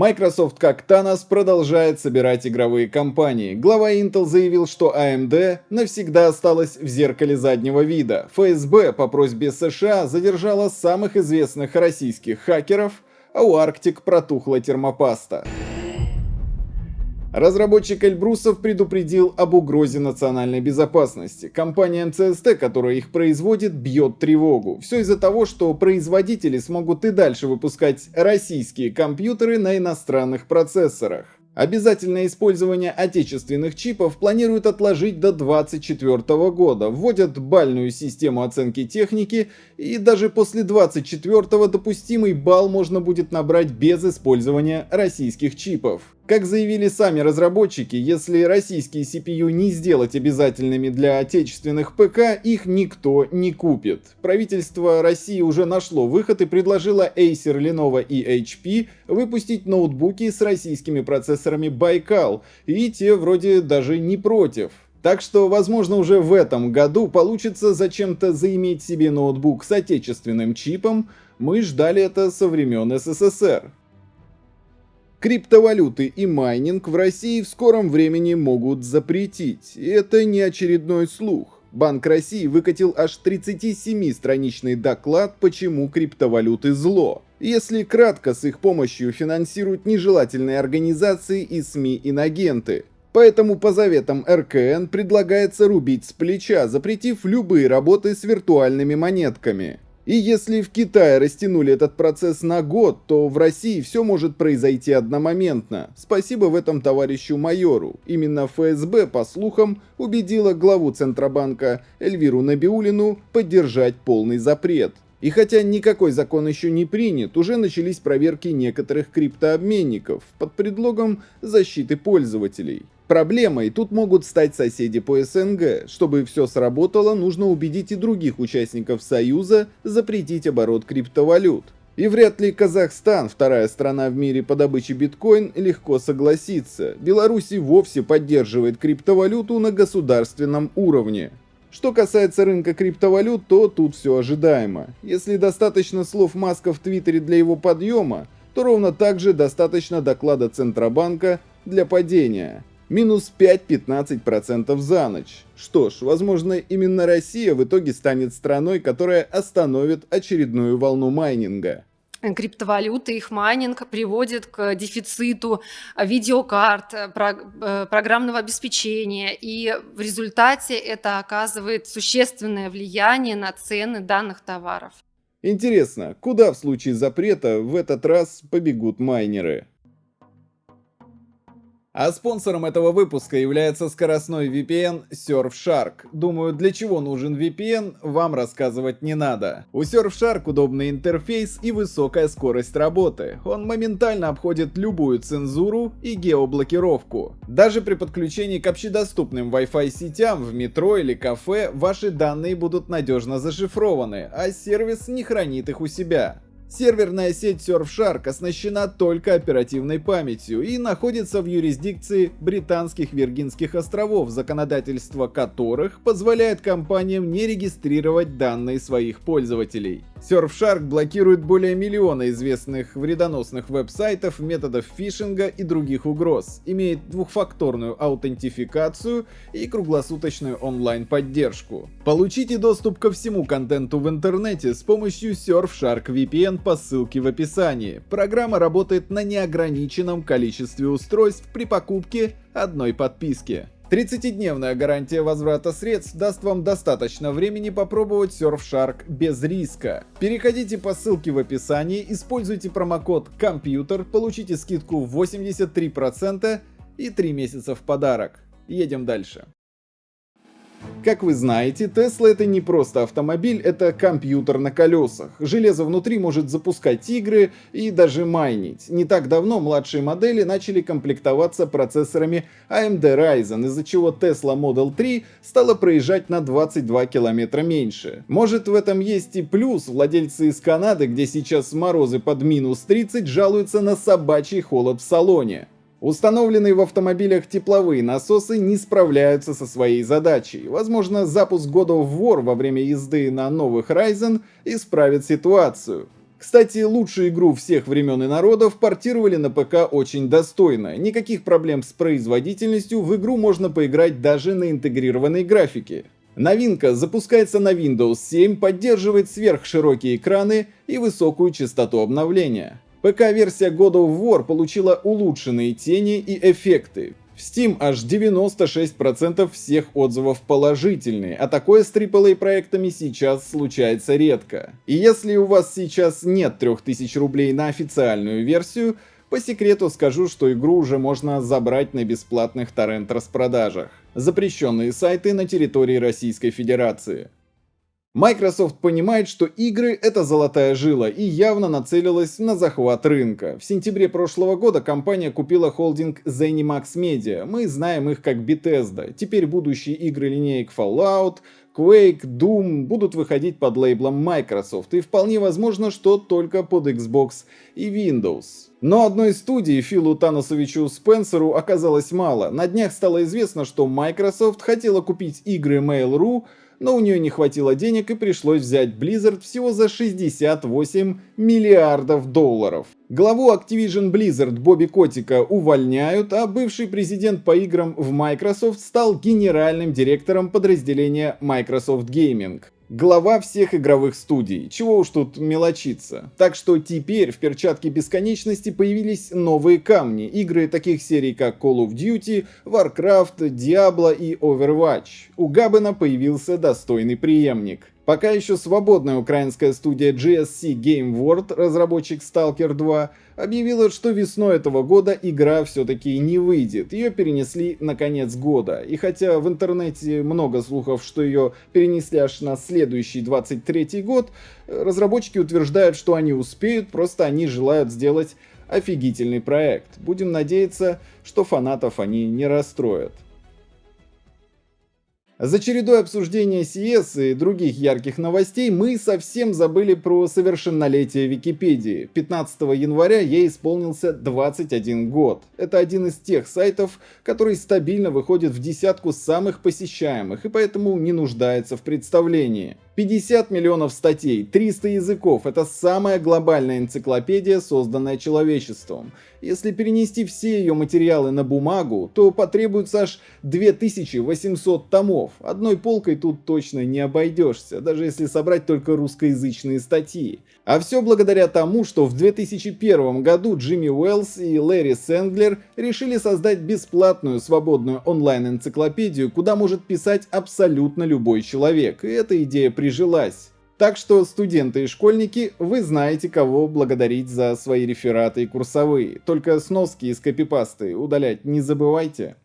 Microsoft как Thanos продолжает собирать игровые компании. Глава Intel заявил, что AMD навсегда осталась в зеркале заднего вида. ФСБ по просьбе США задержала самых известных российских хакеров, а у Arctic протухла термопаста. Разработчик Эльбрусов предупредил об угрозе национальной безопасности. Компания МЦСТ, которая их производит, бьет тревогу. Все из-за того, что производители смогут и дальше выпускать российские компьютеры на иностранных процессорах. Обязательное использование отечественных чипов планируют отложить до 2024 года, вводят бальную систему оценки техники и даже после 2024 допустимый балл можно будет набрать без использования российских чипов. Как заявили сами разработчики, если российские CPU не сделать обязательными для отечественных ПК, их никто не купит. Правительство России уже нашло выход и предложило Acer, Lenovo и HP выпустить ноутбуки с российскими процессорами Baikal, и те вроде даже не против. Так что, возможно, уже в этом году получится зачем-то заиметь себе ноутбук с отечественным чипом, мы ждали это со времен СССР. Криптовалюты и майнинг в России в скором времени могут запретить. И это не очередной слух. Банк России выкатил аж 37-страничный доклад, почему криптовалюты зло. Если кратко, с их помощью финансируют нежелательные организации и СМИ-инагенты. Поэтому по заветам РКН предлагается рубить с плеча, запретив любые работы с виртуальными монетками. И если в Китае растянули этот процесс на год, то в России все может произойти одномоментно. Спасибо в этом товарищу майору. Именно ФСБ, по слухам, убедила главу Центробанка Эльвиру Набиулину поддержать полный запрет. И хотя никакой закон еще не принят, уже начались проверки некоторых криптообменников под предлогом защиты пользователей. Проблемой тут могут стать соседи по СНГ. Чтобы все сработало, нужно убедить и других участников Союза запретить оборот криптовалют. И вряд ли Казахстан, вторая страна в мире по добыче биткоин, легко согласится. Беларусь и вовсе поддерживает криптовалюту на государственном уровне. Что касается рынка криптовалют, то тут все ожидаемо. Если достаточно слов Маска в Твиттере для его подъема, то ровно так же достаточно доклада Центробанка для падения минус 5-15% за ночь. Что ж, возможно, именно Россия в итоге станет страной, которая остановит очередную волну майнинга криптовалюты, их майнинг приводит к дефициту видеокарт, э, э, программного обеспечения, и в результате это оказывает существенное влияние на цены данных товаров. Интересно, куда в случае запрета в этот раз побегут майнеры? А спонсором этого выпуска является скоростной VPN Surfshark. Думаю, для чего нужен VPN, вам рассказывать не надо. У Surfshark удобный интерфейс и высокая скорость работы. Он моментально обходит любую цензуру и геоблокировку. Даже при подключении к общедоступным Wi-Fi сетям в метро или кафе ваши данные будут надежно зашифрованы, а сервис не хранит их у себя. Серверная сеть Surfshark оснащена только оперативной памятью и находится в юрисдикции Британских Виргинских островов, законодательство которых позволяет компаниям не регистрировать данные своих пользователей. Surfshark блокирует более миллиона известных вредоносных веб-сайтов, методов фишинга и других угроз, имеет двухфакторную аутентификацию и круглосуточную онлайн-поддержку. Получите доступ ко всему контенту в интернете с помощью Surfshark VPN по ссылке в описании. Программа работает на неограниченном количестве устройств при покупке одной подписки. 30-дневная гарантия возврата средств даст вам достаточно времени попробовать Surfshark без риска. Переходите по ссылке в описании, используйте промокод «Компьютер», получите скидку в 83% и 3 месяца в подарок. Едем дальше. Как вы знаете, Tesla это не просто автомобиль, это компьютер на колесах. Железо внутри может запускать игры и даже майнить. Не так давно младшие модели начали комплектоваться процессорами AMD Ryzen, из-за чего Tesla Model 3 стала проезжать на 22 километра меньше. Может в этом есть и плюс, владельцы из Канады, где сейчас морозы под минус 30, жалуются на собачий холод в салоне. Установленные в автомобилях тепловые насосы не справляются со своей задачей. Возможно, запуск God of War во время езды на новых Ryzen исправит ситуацию. Кстати, лучшую игру всех времен и народов портировали на ПК очень достойно. Никаких проблем с производительностью, в игру можно поиграть даже на интегрированной графике. Новинка запускается на Windows 7, поддерживает сверхширокие экраны и высокую частоту обновления. ПК-версия God of War получила улучшенные тени и эффекты. В Steam аж 96% всех отзывов положительные, а такое с AAA проектами сейчас случается редко. И если у вас сейчас нет 3000 рублей на официальную версию, по секрету скажу, что игру уже можно забрать на бесплатных торрент-распродажах. Запрещенные сайты на территории Российской Федерации. Microsoft понимает, что игры — это золотая жила и явно нацелилась на захват рынка. В сентябре прошлого года компания купила холдинг ZeniMax Media. Мы знаем их как Bethesda. Теперь будущие игры линеек Fallout, Quake, Doom будут выходить под лейблом Microsoft, и вполне возможно, что только под Xbox и Windows. Но одной студии Филу Таносовичу Спенсеру оказалось мало. На днях стало известно, что Microsoft хотела купить игры Mail.ru, но у нее не хватило денег и пришлось взять Blizzard всего за 68 миллиардов долларов. Главу Activision Blizzard Бобби Котика увольняют, а бывший президент по играм в Microsoft стал генеральным директором подразделения Microsoft Gaming глава всех игровых студий. Чего уж тут мелочиться. Так что теперь в перчатке бесконечности появились новые камни. Игры таких серий как Call of Duty, Warcraft, Diablo и Overwatch. У Габена появился достойный преемник. Пока еще свободная украинская студия GSC Game World, разработчик Stalker 2, объявила, что весной этого года игра все-таки не выйдет. Ее перенесли на конец года. И хотя в интернете много слухов, что ее перенесли аж на следующий 23 год, разработчики утверждают, что они успеют, просто они желают сделать офигительный проект. Будем надеяться, что фанатов они не расстроят. За чередой обсуждения CS и других ярких новостей мы совсем забыли про совершеннолетие Википедии. 15 января ей исполнился 21 год. Это один из тех сайтов, который стабильно выходит в десятку самых посещаемых и поэтому не нуждается в представлении. 50 миллионов статей, 300 языков – это самая глобальная энциклопедия, созданная человечеством. Если перенести все ее материалы на бумагу, то потребуется аж 2800 томов. Одной полкой тут точно не обойдешься, даже если собрать только русскоязычные статьи. А все благодаря тому, что в 2001 году Джимми Уэллс и Лэри Сэндлер решили создать бесплатную свободную онлайн-энциклопедию, куда может писать абсолютно любой человек, и эта идея прижилась. Так что, студенты и школьники, вы знаете, кого благодарить за свои рефераты и курсовые. Только сноски из копипасты удалять не забывайте.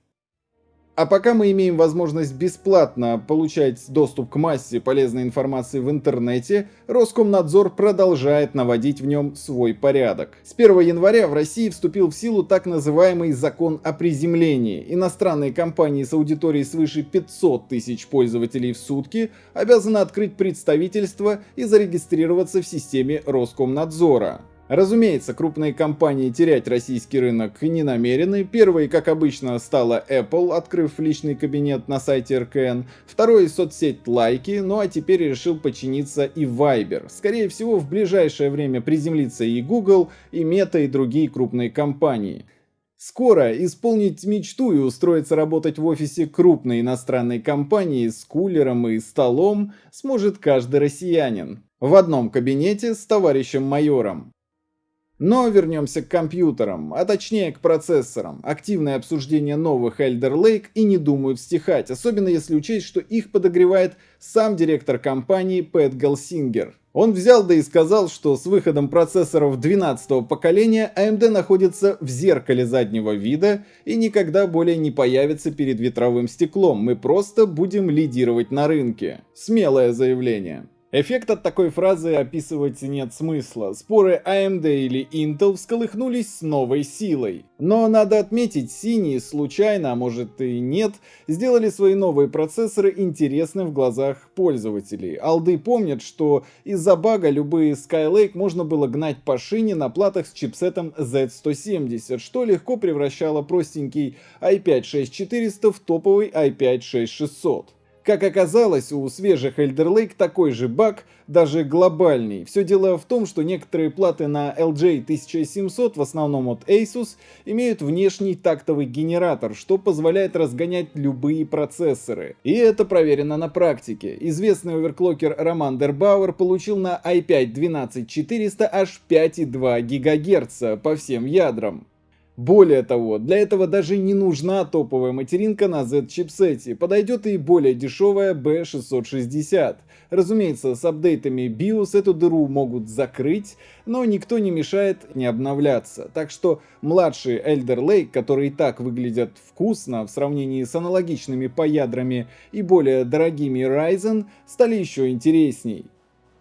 А пока мы имеем возможность бесплатно получать доступ к массе полезной информации в интернете, Роскомнадзор продолжает наводить в нем свой порядок. С 1 января в России вступил в силу так называемый закон о приземлении. Иностранные компании с аудиторией свыше 500 тысяч пользователей в сутки обязаны открыть представительство и зарегистрироваться в системе Роскомнадзора. Разумеется, крупные компании терять российский рынок не намерены. Первой, как обычно, стала Apple, открыв личный кабинет на сайте РКН. Второй — соцсеть Лайки, ну а теперь решил подчиниться и Viber. Скорее всего, в ближайшее время приземлится и Google, и Meta, и другие крупные компании. Скоро исполнить мечту и устроиться работать в офисе крупной иностранной компании с кулером и столом сможет каждый россиянин. В одном кабинете с товарищем майором. Но вернемся к компьютерам, а точнее к процессорам. Активное обсуждение новых Elder Lake и не думают стихать, особенно если учесть, что их подогревает сам директор компании Пэт Галсингер. Он взял да и сказал, что с выходом процессоров 12 поколения AMD находится в зеркале заднего вида и никогда более не появится перед ветровым стеклом, мы просто будем лидировать на рынке. Смелое заявление. Эффект от такой фразы описывать нет смысла. Споры AMD или Intel всколыхнулись с новой силой. Но надо отметить, синие случайно, а может и нет, сделали свои новые процессоры интересным в глазах пользователей. Алды помнят, что из-за бага любые Skylake можно было гнать по шине на платах с чипсетом Z170, что легко превращало простенький i5-6400 в топовый i5-6600. Как оказалось, у свежих Elder Lake такой же баг, даже глобальный. Все дело в том, что некоторые платы на LJ 1700, в основном от Asus, имеют внешний тактовый генератор, что позволяет разгонять любые процессоры. И это проверено на практике. Известный оверклокер Роман Дербауэр получил на i5 12400 аж 5,2 ГГц по всем ядрам. Более того, для этого даже не нужна топовая материнка на Z-чипсете, подойдет и более дешевая B660. Разумеется, с апдейтами BIOS эту дыру могут закрыть, но никто не мешает не обновляться. Так что младшие Elder Lake, которые и так выглядят вкусно в сравнении с аналогичными по ядрами и более дорогими Ryzen, стали еще интересней.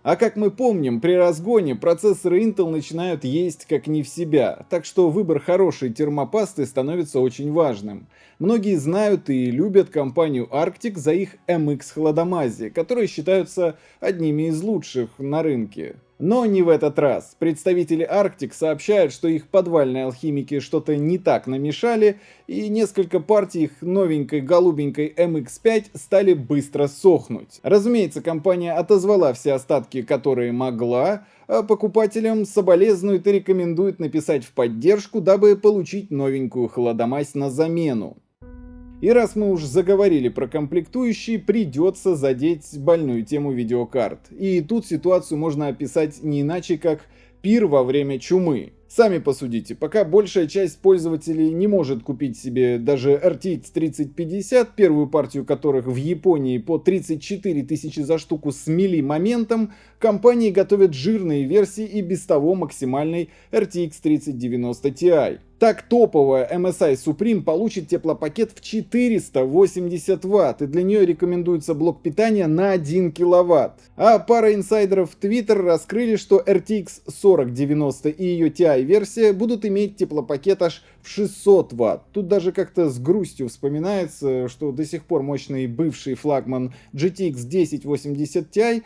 А как мы помним, при разгоне процессоры Intel начинают есть как не в себя, так что выбор хорошей термопасты становится очень важным. Многие знают и любят компанию Arctic за их MX хладомази, которые считаются одними из лучших на рынке. Но не в этот раз. Представители Arctic сообщают, что их подвальные алхимики что-то не так намешали, и несколько партий их новенькой голубенькой MX5 стали быстро сохнуть. Разумеется, компания отозвала все остатки, которые могла, а покупателям соболезнует и рекомендует написать в поддержку, дабы получить новенькую холодомазь на замену. И раз мы уж заговорили про комплектующие, придется задеть больную тему видеокарт. И тут ситуацию можно описать не иначе, как пир во время чумы. Сами посудите, пока большая часть пользователей не может купить себе даже RTX 3050, первую партию которых в Японии по 34 тысячи за штуку с мили моментом, компании готовят жирные версии и без того максимальной RTX 3090 Ti. Так топовая MSI Supreme получит теплопакет в 480 Вт, и для нее рекомендуется блок питания на 1 киловатт. А пара инсайдеров в Twitter раскрыли, что RTX 4090 и ее TI-версия будут иметь теплопакет аж в 600 Вт. Тут даже как-то с грустью вспоминается, что до сих пор мощный бывший флагман GTX 1080 Ti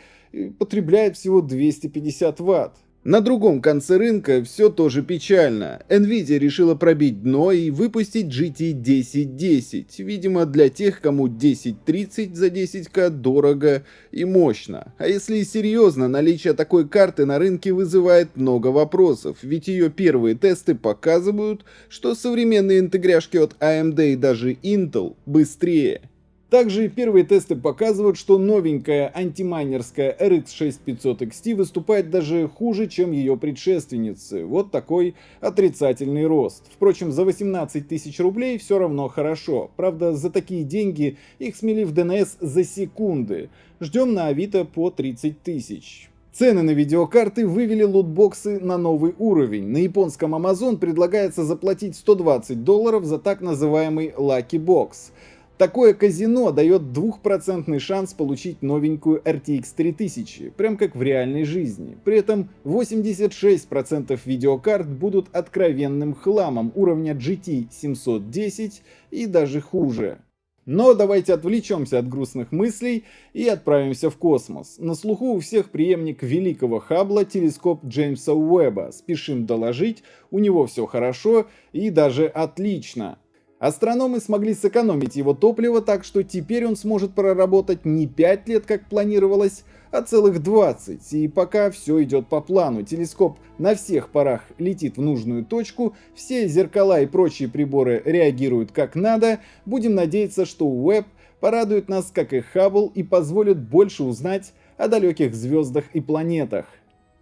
потребляет всего 250 Вт. На другом конце рынка все тоже печально. Nvidia решила пробить дно и выпустить GT 1010, видимо для тех, кому 1030 за 10к дорого и мощно. А если серьезно, наличие такой карты на рынке вызывает много вопросов, ведь ее первые тесты показывают, что современные интегряшки от AMD и даже Intel быстрее. Также первые тесты показывают, что новенькая антимайнерская RX 6500 XT выступает даже хуже, чем ее предшественницы. Вот такой отрицательный рост. Впрочем, за 18 тысяч рублей все равно хорошо. Правда, за такие деньги их смели в DNS за секунды. Ждем на Авито по 30 тысяч. Цены на видеокарты вывели лутбоксы на новый уровень. На японском Amazon предлагается заплатить 120 долларов за так называемый Lucky Box. Такое казино дает двухпроцентный шанс получить новенькую RTX 3000, прям как в реальной жизни. При этом 86% видеокарт будут откровенным хламом уровня GT 710 и даже хуже. Но давайте отвлечемся от грустных мыслей и отправимся в космос. На слуху у всех преемник великого Хаббла телескоп Джеймса Уэбба. Спешим доложить, у него все хорошо и даже отлично. Астрономы смогли сэкономить его топливо, так что теперь он сможет проработать не 5 лет, как планировалось, а целых 20. И пока все идет по плану, телескоп на всех парах летит в нужную точку, все зеркала и прочие приборы реагируют как надо, будем надеяться, что Уэбб порадует нас, как и Хаббл, и позволит больше узнать о далеких звездах и планетах.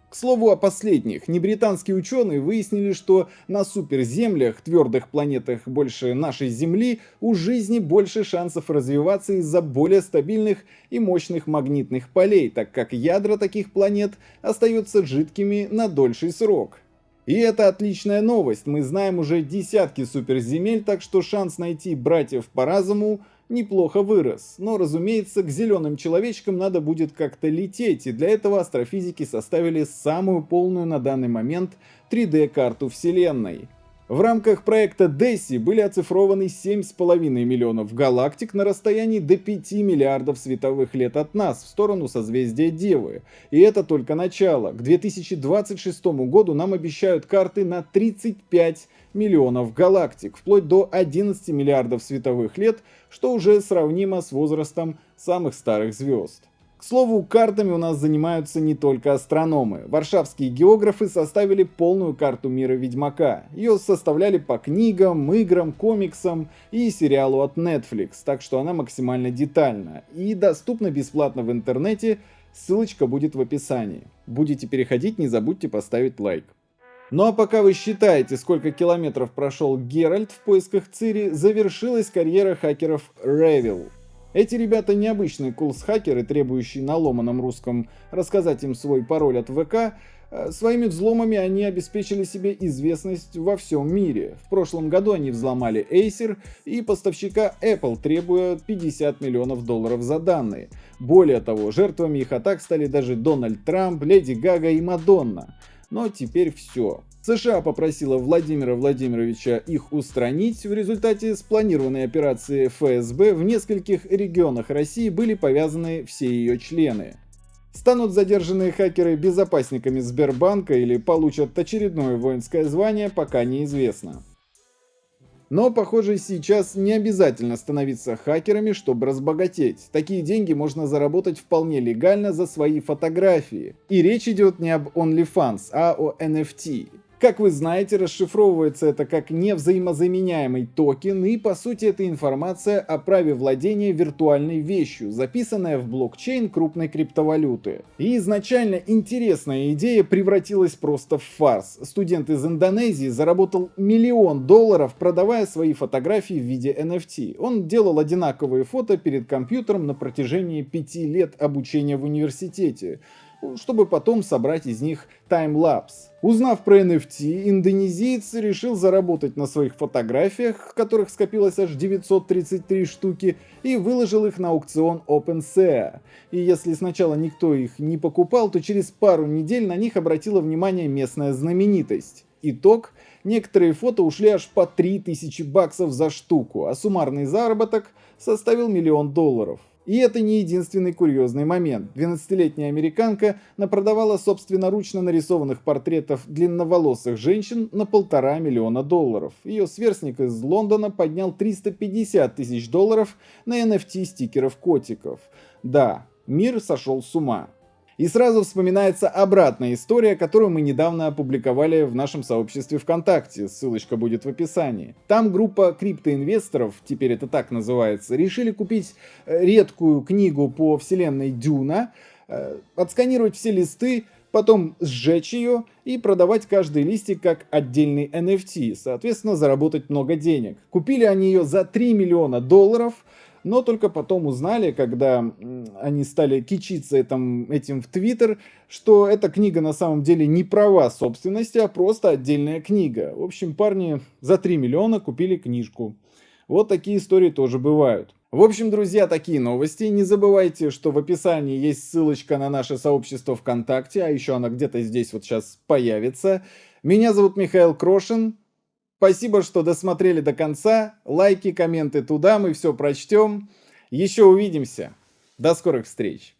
К слову о последних, небританские ученые выяснили, что на суперземлях, твердых планетах больше нашей Земли, у жизни больше шансов развиваться из-за более стабильных и мощных магнитных полей, так как ядра таких планет остаются жидкими на дольший срок. И это отличная новость, мы знаем уже десятки суперземель, так что шанс найти братьев по разуму неплохо вырос. Но, разумеется, к зеленым человечкам надо будет как-то лететь, и для этого астрофизики составили самую полную на данный момент 3D-карту Вселенной. В рамках проекта DESI были оцифрованы 7,5 миллионов галактик на расстоянии до 5 миллиардов световых лет от нас в сторону созвездия Девы. И это только начало. К 2026 году нам обещают карты на 35 миллионов галактик, вплоть до 11 миллиардов световых лет, что уже сравнимо с возрастом самых старых звезд. К слову, картами у нас занимаются не только астрономы. Варшавские географы составили полную карту мира Ведьмака. Ее составляли по книгам, играм, комиксам и сериалу от Netflix, так что она максимально детальна и доступна бесплатно в интернете, ссылочка будет в описании. Будете переходить, не забудьте поставить лайк. Ну а пока вы считаете, сколько километров прошел Геральт в поисках Цири, завершилась карьера хакеров Revil. Эти ребята необычные кулс-хакеры, требующие на ломаном русском рассказать им свой пароль от ВК, э, Своими взломами они обеспечили себе известность во всем мире. В прошлом году они взломали Acer и поставщика Apple, требуя 50 миллионов долларов за данные. Более того, жертвами их атак стали даже Дональд Трамп, Леди Гага и Мадонна. Но теперь все. США попросила Владимира Владимировича их устранить. В результате спланированной операции ФСБ в нескольких регионах России были повязаны все ее члены. Станут задержанные хакеры безопасниками Сбербанка или получат очередное воинское звание, пока неизвестно. Но, похоже, сейчас не обязательно становиться хакерами, чтобы разбогатеть. Такие деньги можно заработать вполне легально за свои фотографии. И речь идет не об OnlyFans, а о NFT. Как вы знаете, расшифровывается это как невзаимозаменяемый токен, и по сути это информация о праве владения виртуальной вещью, записанная в блокчейн крупной криптовалюты. И изначально интересная идея превратилась просто в фарс. Студент из Индонезии заработал миллион долларов, продавая свои фотографии в виде NFT. Он делал одинаковые фото перед компьютером на протяжении пяти лет обучения в университете чтобы потом собрать из них таймлапс. Узнав про NFT, индонезиец решил заработать на своих фотографиях, которых скопилось аж 933 штуки, и выложил их на аукцион OpenSea. И если сначала никто их не покупал, то через пару недель на них обратила внимание местная знаменитость. Итог – некоторые фото ушли аж по 3000 баксов за штуку, а суммарный заработок составил миллион долларов. И это не единственный курьезный момент. 12-летняя американка напродавала собственноручно нарисованных портретов длинноволосых женщин на полтора миллиона долларов. Ее сверстник из Лондона поднял 350 тысяч долларов на NFT стикеров котиков. Да, мир сошел с ума. И сразу вспоминается обратная история, которую мы недавно опубликовали в нашем сообществе ВКонтакте, ссылочка будет в описании. Там группа криптоинвесторов, теперь это так называется, решили купить э, редкую книгу по вселенной Дюна, э, отсканировать все листы, потом сжечь ее и продавать каждый листик как отдельный NFT, соответственно заработать много денег. Купили они ее за 3 миллиона долларов, но только потом узнали, когда они стали кичиться этим, этим в Твиттер, что эта книга на самом деле не права собственности, а просто отдельная книга. В общем, парни за 3 миллиона купили книжку. Вот такие истории тоже бывают. В общем, друзья, такие новости. Не забывайте, что в описании есть ссылочка на наше сообщество ВКонтакте, а еще она где-то здесь вот сейчас появится. Меня зовут Михаил Крошин. Спасибо, что досмотрели до конца. Лайки, комменты туда, мы все прочтем. Еще увидимся. До скорых встреч.